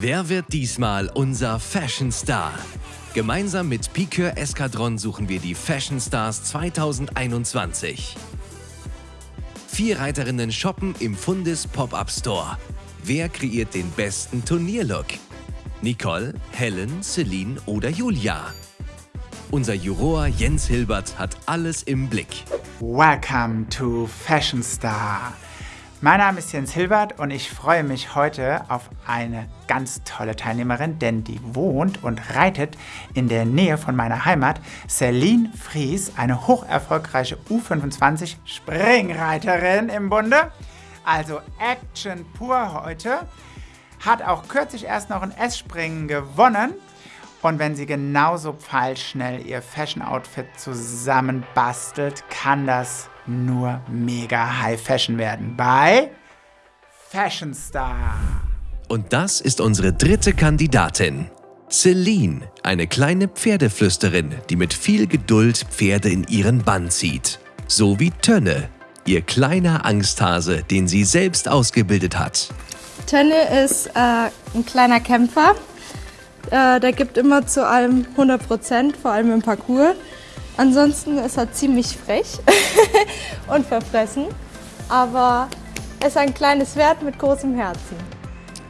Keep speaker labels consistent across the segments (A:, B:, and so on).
A: Wer wird diesmal unser Fashion Star? Gemeinsam mit Piqueur Eskadron suchen wir die Fashion Stars 2021. Vier Reiterinnen shoppen im Fundis Pop-Up Store. Wer kreiert den besten Turnierlook? Nicole, Helen, Celine oder Julia? Unser Juror Jens Hilbert hat alles im Blick.
B: Welcome to Fashion Star. Mein Name ist Jens Hilbert und ich freue mich heute auf eine ganz tolle Teilnehmerin, denn die wohnt und reitet in der Nähe von meiner Heimat, Celine Fries, eine hocherfolgreiche U25 Springreiterin im Bunde. Also Action pur heute. Hat auch kürzlich erst noch ein S-Springen gewonnen. Und wenn sie genauso pfeilschnell ihr Fashion-Outfit zusammenbastelt, kann das nur mega High Fashion werden bei Fashion Star.
A: Und das ist unsere dritte Kandidatin. Celine, eine kleine Pferdeflüsterin, die mit viel Geduld Pferde in ihren Bann zieht. So wie Tönne, ihr kleiner Angsthase, den sie selbst ausgebildet hat.
C: Tönne ist äh, ein kleiner Kämpfer. Äh, der gibt immer zu allem 100 Prozent, vor allem im Parcours. Ansonsten ist er ziemlich frech und verfressen, aber er ist ein kleines Pferd mit großem Herzen.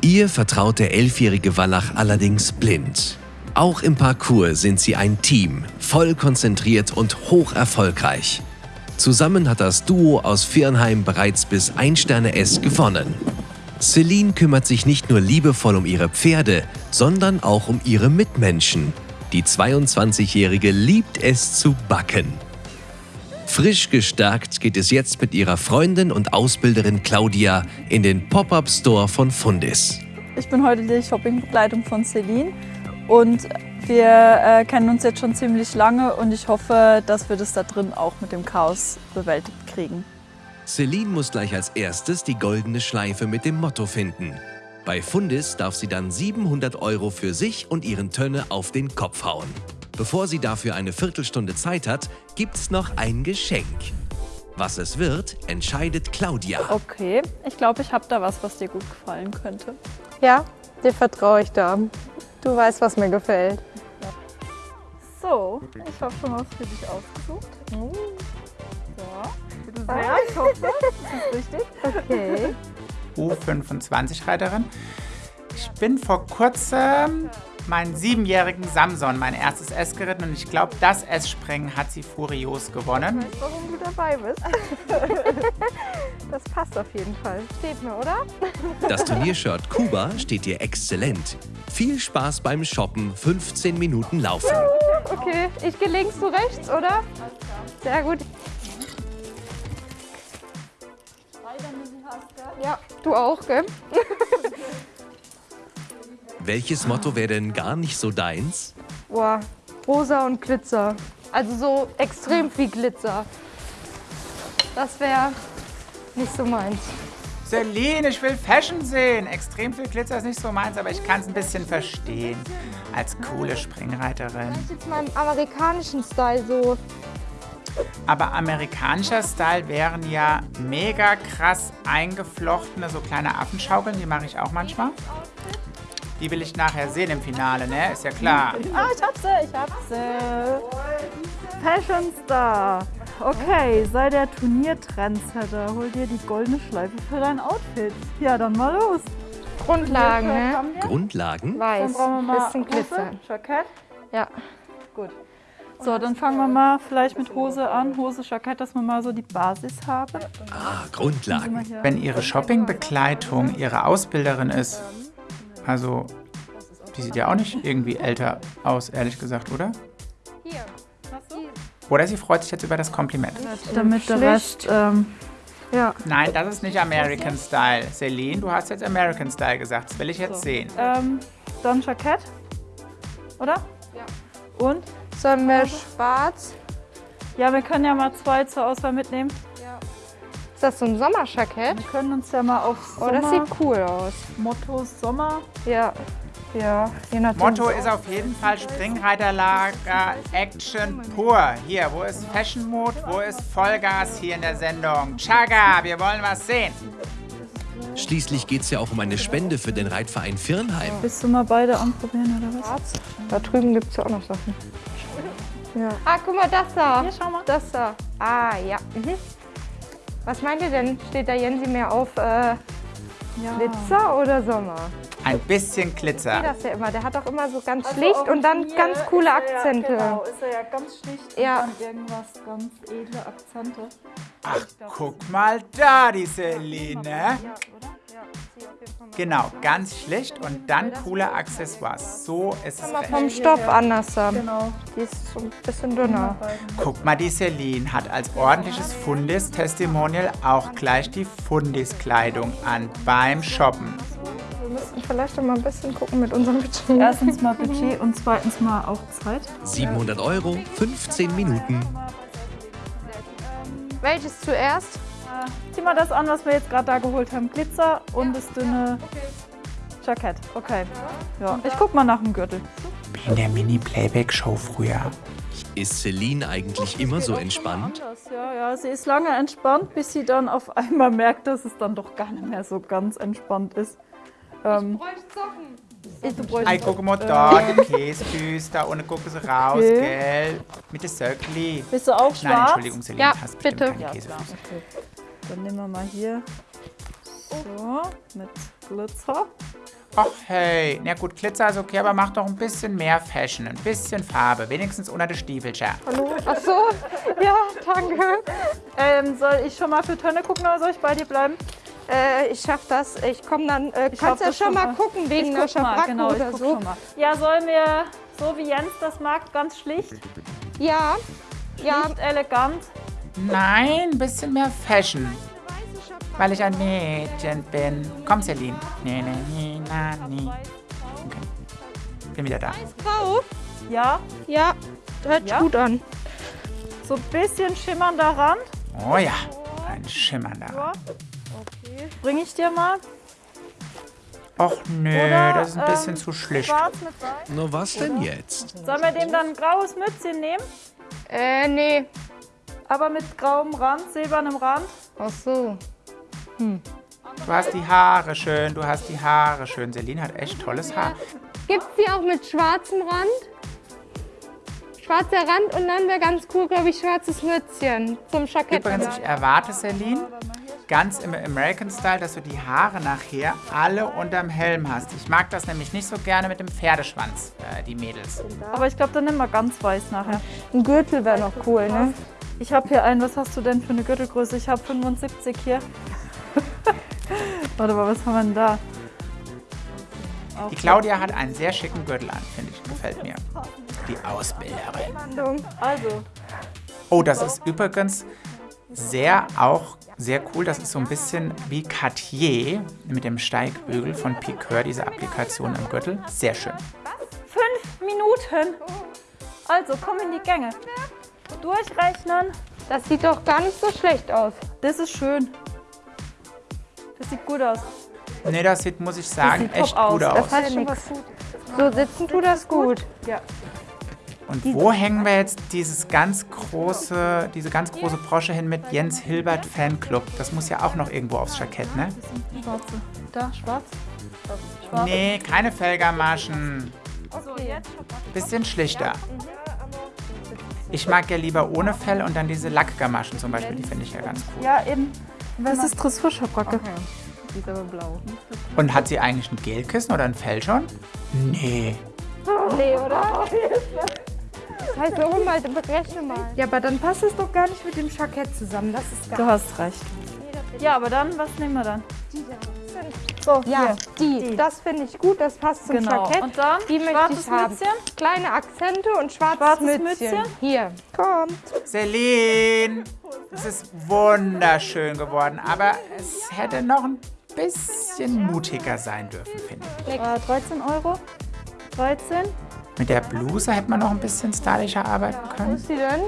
A: Ihr vertraut der elfjährige Wallach allerdings blind. Auch im Parcours sind sie ein Team, voll konzentriert und hoch erfolgreich. Zusammen hat das Duo aus Firnheim bereits bis 1 Sterne S gewonnen. Celine kümmert sich nicht nur liebevoll um ihre Pferde, sondern auch um ihre Mitmenschen. Die 22-Jährige liebt es zu backen. Frisch gestärkt geht es jetzt mit ihrer Freundin und Ausbilderin Claudia in den Pop-Up-Store von Fundis.
D: Ich bin heute die Shoppingbegleitung von Celine und wir äh, kennen uns jetzt schon ziemlich lange und ich hoffe, dass wir das da drin auch mit dem Chaos bewältigt kriegen.
A: Celine muss gleich als erstes die goldene Schleife mit dem Motto finden. Bei Fundis darf sie dann 700 Euro für sich und ihren Tönne auf den Kopf hauen. Bevor sie dafür eine Viertelstunde Zeit hat, gibt's noch ein Geschenk. Was es wird, entscheidet Claudia.
D: Okay, ich glaube, ich habe da was, was dir gut gefallen könnte.
C: Ja, dir vertraue ich da. Du weißt, was mir gefällt.
D: So, ich habe schon was für dich ausgesucht. So, bitte sehr, ich hoffe, das ist richtig.
C: Okay.
B: U25-Reiterin. Ich bin vor kurzem meinen siebenjährigen Samson, mein erstes S geritten und ich glaube, das S-Springen hat sie furios gewonnen.
C: Ich weiß, warum du dabei bist. Das passt auf jeden Fall. Steht mir, oder?
A: Das Turniershirt Kuba steht dir exzellent. Viel Spaß beim Shoppen, 15 Minuten laufen.
C: Okay, ich gehe links, du rechts, oder? Sehr gut. Ja, du auch, gell?
A: Welches Motto wäre denn gar nicht so deins?
C: Boah, rosa und Glitzer. Also so extrem viel Glitzer. Das wäre nicht so meins.
B: Celine, ich will Fashion sehen. Extrem viel Glitzer ist nicht so meins, aber ich kann es ein bisschen verstehen. Als coole Springreiterin.
C: Ich jetzt mal im amerikanischen Style so.
B: Aber amerikanischer Style wären ja mega krass eingeflochtene, so kleine Affenschaukeln. Die mache ich auch manchmal. Die will ich nachher sehen im Finale, ne? Ist ja klar.
D: Ah, ich hab sie, ich hab sie. Fashion Star. Okay, sei der Turniertrendsetter. Hol dir die goldene Schleife für dein Outfit. Ja, dann mal los.
C: Grundlagen, ne?
A: Grundlagen?
D: Dann
C: Weiß,
D: brauchen wir mal
C: bisschen Glitzer.
D: Jackett.
C: Ja.
D: Gut. So, dann fangen wir mal vielleicht mit Hose an. Hose, Jackett, dass wir mal so die Basis haben.
A: Ah, Grundlagen.
B: Wenn ihre Shoppingbegleitung ihre Ausbilderin ist, also die sieht ja auch nicht irgendwie älter aus, ehrlich gesagt, oder?
C: Hier.
B: Oder sie freut sich jetzt über das Kompliment.
D: Damit der. Rest, ähm,
C: Ja.
B: Nein, das ist nicht American Style. Celine, du hast jetzt American Style gesagt. Das will ich jetzt sehen.
D: ähm, dann Jackett. Oder?
C: Ja.
D: Und?
C: Sollen wir schwarz?
D: Ja, wir können ja mal zwei zur Auswahl mitnehmen.
C: Ist das so ein Sommerjackett?
D: Wir können uns ja mal auf
C: Oh, das
D: Sommer,
C: sieht cool aus.
D: Motto Sommer.
C: Ja. Ja, je nachdem.
B: Motto ist auf jeden Fall Springreiterlager Action pur. Hier, wo ist Fashion Mode? Wo ist Vollgas hier in der Sendung? Chaga, wir wollen was sehen.
A: Schließlich geht's ja auch um eine Spende für den Reitverein Firnheim.
D: Willst du mal beide anprobieren oder was?
C: Da drüben gibt es ja auch noch Sachen. Ja. Ah, guck mal, das da.
D: Hier, schau mal.
C: Das da. Ah, ja. Mhm. Was meint ihr denn? Steht da Jensi mehr auf äh, Glitzer oder Sommer?
B: Ein bisschen
C: Ich
B: Glitzer.
C: sehe das ja immer. Der hat auch immer so ganz schlicht und dann ganz coole Akzente.
D: genau, ist er ja ganz schlicht
C: Ja.
D: und dann irgendwas ganz edle Akzente.
B: Ach, guck mal da, die Celine.
C: Ja, oder?
B: Genau, ganz schlicht und dann coole Accessoires. So ist es
C: Mal vom Stoff anders.
D: Genau.
C: Die ist so ein bisschen dünner.
B: Guck mal, die Celine hat als ordentliches Fundis-Testimonial auch gleich die Fundis-Kleidung an beim Shoppen.
C: Wir müssten vielleicht noch mal ein bisschen gucken mit unserem Budget.
D: Erstens mal Budget und zweitens mal auch Zeit.
A: 700 Euro, 15 Minuten.
C: Welches zuerst?
D: Zieh mal das an, was wir jetzt gerade da geholt haben. Glitzer und das dünne Jackett. Okay. Ja, ich guck mal nach dem Gürtel.
B: Wie in der Mini-Playback-Show früher.
A: Ist Celine eigentlich immer so entspannt?
D: Anders, ja, ja. Sie ist lange entspannt, bis sie dann auf einmal merkt, dass es dann doch gar nicht mehr so ganz entspannt ist. Ähm,
C: Bräuchte Socken.
D: ich, du bräuchst-
B: Ei, guck mal da, die Käsefüße, da unten gucken sie raus,
D: Okay.
B: gell? Mit der Söckli.
D: Bist du auch
B: Nein,
D: schwarz?
B: Entschuldigung, Celine,
C: Ja,
B: hast
C: bitte.
B: keine
D: Ja,
B: Käsefüße.
D: klar. Okay. Dann nehmen wir mal hier so mit Glitzer.
B: Ach hey, na gut, Glitzer ist okay, aber mach doch ein bisschen mehr Fashion, ein bisschen Farbe, wenigstens unter den Stiefelchen.
C: Hallo? Ach so. Ja, danke.
D: Ähm, soll ich schon mal für Tönne gucken oder soll ich bei dir bleiben?
C: Äh, ich schaff das. Ich komme dann. Äh,
D: Ich
C: kannst ja schon mal
D: mal.
C: gucken wegen
D: ich
C: der
D: guck mal,
C: Schabracke
D: genau, ich
C: oder
D: guck
C: so.
D: schon mal. Ja, sollen wir, so wie Jens das mag, ganz schlicht,
C: Ja. Ja.
D: nicht elegant.
B: Nein, ein bisschen mehr Fashion, weil ich ein Mädchen bin. Komm, Celine. Nee, nee, nee, na, nee. Okay. Bin wieder da.
C: Grau.
D: Ja,
C: Ja. Hört sich
D: Ja?
C: gut an.
D: so ein bisschen schimmernder Rand.
B: Oh ja, ein schimmernder.
D: Ja. Okay. Bring ich dir mal.
B: Och nö,
D: Oder,
B: das ist ein bisschen
D: ähm,
B: zu schlicht.
D: Schwarz mit weiß.
A: Na was denn jetzt?
D: Sollen wir dem dann ein graues Mützchen nehmen?
C: Äh, nee.
D: Aber mit grauem Rand, silbernem Rand.
C: Ach so.
B: Du hast die Haare schön, du hast die Haare schön. Celine hat echt tolles Haar.
C: Gibt's die auch mit schwarzem Rand? Schwarzer Rand und dann wäre ganz cool, glaube ich, schwarzes Mützchen zum Jackett.
B: Übrigens, ich erwarte, Celine, ganz im American Style, dass du die Haare nachher alle unterm Helm hast. Ich mag das nämlich nicht so gerne mit dem Pferdeschwanz, äh, die Mädels.
D: Aber ich glaube, dann nehmen wir ganz weiß nachher.
C: Ein Gürtel wäre noch cool, ne?
D: Ich habe hier einen, was hast du denn für eine Gürtelgröße? Ich habe 75 hier. Warte mal, was haben wir denn da?
B: Die Claudia hat einen sehr schicken Gürtel an, finde ich. Gefällt mir. Die Ausbilderin.
D: Also,
B: Oh, das ist übrigens sehr auch sehr cool. Das ist so ein bisschen wie Cartier mit dem Steigbügel von Piqueur, diese Applikation im Gürtel. Sehr schön.
D: fünf Minuten. Also, komm in die Gänge. Durchrechnen.
C: Das sieht doch gar nicht so schlecht aus.
D: Das ist schön. Das sieht gut aus.
B: Nee, das sieht, muss ich sagen, echt
D: aus.
B: gut
D: Das
B: aus.
C: hat ja nichts. So sitzen tut das gut.
D: Ja.
B: Und wo hängen wir jetzt dieses ganz große, diese ganz große Brosche hin mit Jens Hilbert Fanclub? Das muss ja auch noch irgendwo aufs Jackett, ne?
D: Schwarze. Da, schwarz. Schwarz.
B: Nee, keine Felgermaschen. Bisschen schlichter. Ich mag ja lieber ohne Fell und dann diese Lackgamaschen zum Beispiel, die finde ich ja ganz cool.
D: Ja, eben. Das ist Dressurschabracke.
C: Die ist aber blau.
B: Und hat sie eigentlich ein Gelkissen oder ein Fell schon? Nee.
C: Nee, oder? Das heißt, hol mal, berechne mal. Ja, aber dann passt es doch gar nicht mit dem Jackett zusammen. Das ist gar
D: Du hast recht. Ja, aber dann, was nehmen wir dann?
C: So, ja,
D: hier.
C: die.
D: Die.
C: Das finde ich gut, das passt zum
D: Genau.
C: Jackett.
D: Und dann
C: die möchte
D: schwarzes
C: ich haben.
D: Mützchen?
C: Kleine Akzente und schwarzes,
D: Schwarzes
C: Mützchen.
D: Mützchen?
C: Hier, kommt.
B: Celine, es ist wunderschön geworden, aber es hätte noch ein bisschen mutiger sein dürfen, finde ich.
D: Äh, 13 Euro. 13.
B: Mit der Bluse hätte man noch ein bisschen stylischer arbeiten
C: Wo
B: können.
C: ist die denn?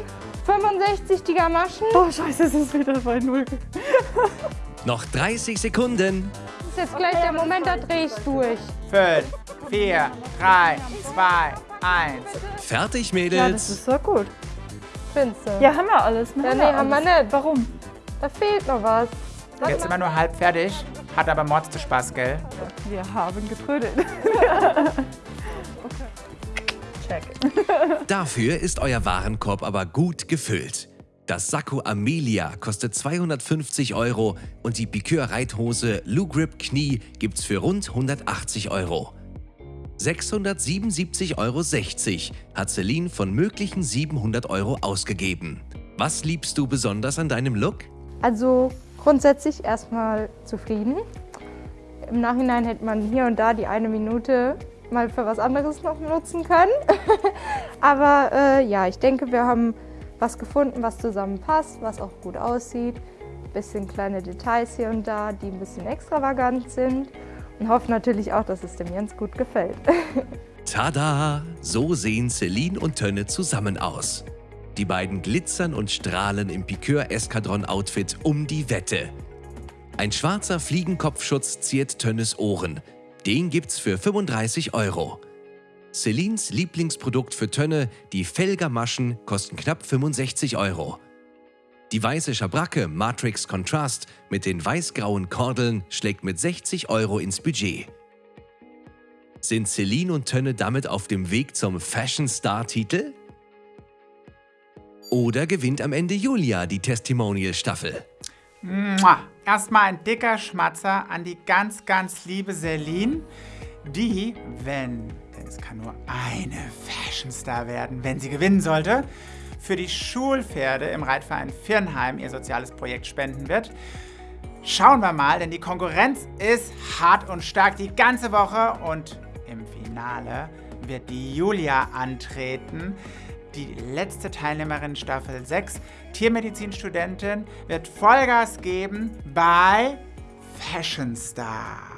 C: 65 die Gamaschen.
D: Oh, scheiße, es ist wieder bei Null.
A: Noch 30 Sekunden.
C: Das ist jetzt gleich der Moment, da drehe ich durch.
B: 5, 4, 3, 2, 1.
A: Fertig,
D: Ja, das
A: Mädels.
D: ist so gut.
C: Findest du?
D: Ja, haben wir alles. Ne?
C: Ja, nee, haben wir nicht.
D: Warum?
C: Da fehlt noch was.
B: Jetzt sind wir nur halb fertig. Hat aber Mords Spaß, gell?
D: Wir haben getrödelt. okay. Check.
A: Dafür ist euer Warenkorb aber gut gefüllt. Das Sakko Amelia kostet 250 Euro und die Piqueur-Reithose Lou Grip Knie gibt's für rund 180 Euro. 677,60 Euro hat Celine von möglichen 700 Euro ausgegeben. Was liebst du besonders an deinem Look?
C: Also grundsätzlich erstmal zufrieden. Im Nachhinein hätte man hier und da die eine Minute mal für was anderes noch nutzen können. Aber äh, ja, ich denke, wir haben was gefunden, was zusammenpasst, was auch gut aussieht. Ein bisschen kleine Details hier und da, die ein bisschen extravagant sind. Und hoffe natürlich auch, dass es dem Jens gut gefällt.
A: Tada! So sehen Celine und Tönne zusammen aus. Die beiden glitzern und strahlen im Piqueur-Eskadron-Outfit um die Wette. Ein schwarzer Fliegenkopfschutz ziert Tönnes Ohren. Den gibt's für 35 Euro. Celines Lieblingsprodukt für Tönne, die Felgermaschen, kosten knapp 65 Euro. Die weiße Schabracke Matrix Contrast mit den weiß-grauen Kordeln schlägt mit 60 Euro ins Budget. Sind Celine und Tönne damit auf dem Weg zum Fashion Star-Titel? Oder gewinnt am Ende Julia die Testimonial-Staffel?
B: Erstmal ein dicker Schmatzer an die ganz, ganz liebe Celine, die, wenn, es kann nur eine Fashion Star werden, wenn sie gewinnen sollte, für die Schulpferde im Reitverein Firnheim ihr soziales Projekt spenden wird. Schauen wir mal, denn die Konkurrenz ist hart und stark die ganze Woche und im Finale wird die Julia antreten. Die letzte Teilnehmerin Staffel 6, Tiermedizinstudentin, wird Vollgas geben bei Fashion Star.